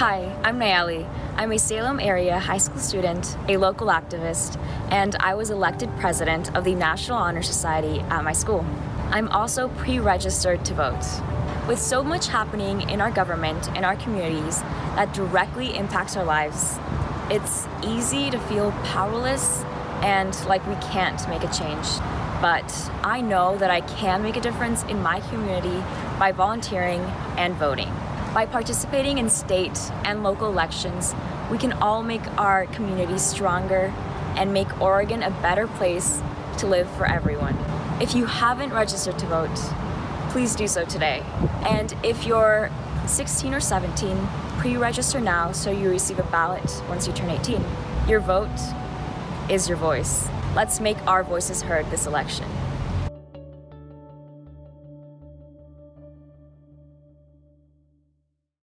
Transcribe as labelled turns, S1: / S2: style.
S1: Hi, I'm Nayeli. I'm a Salem area high school student, a local activist, and I was elected president of the National Honor Society at my school. I'm also pre-registered to vote. With so much happening in our government and our communities that directly impacts our lives, it's easy to feel powerless and like we can't make a change. But I know that I can make a difference in my community by volunteering and voting. By participating in state and local elections, we can all make our communities stronger and make Oregon a better place to live for everyone. If you haven't registered to vote, please do so today. And if you're 16 or 17, pre-register now so you receive a ballot once you turn 18. Your vote is your voice. Let's make our voices heard this election.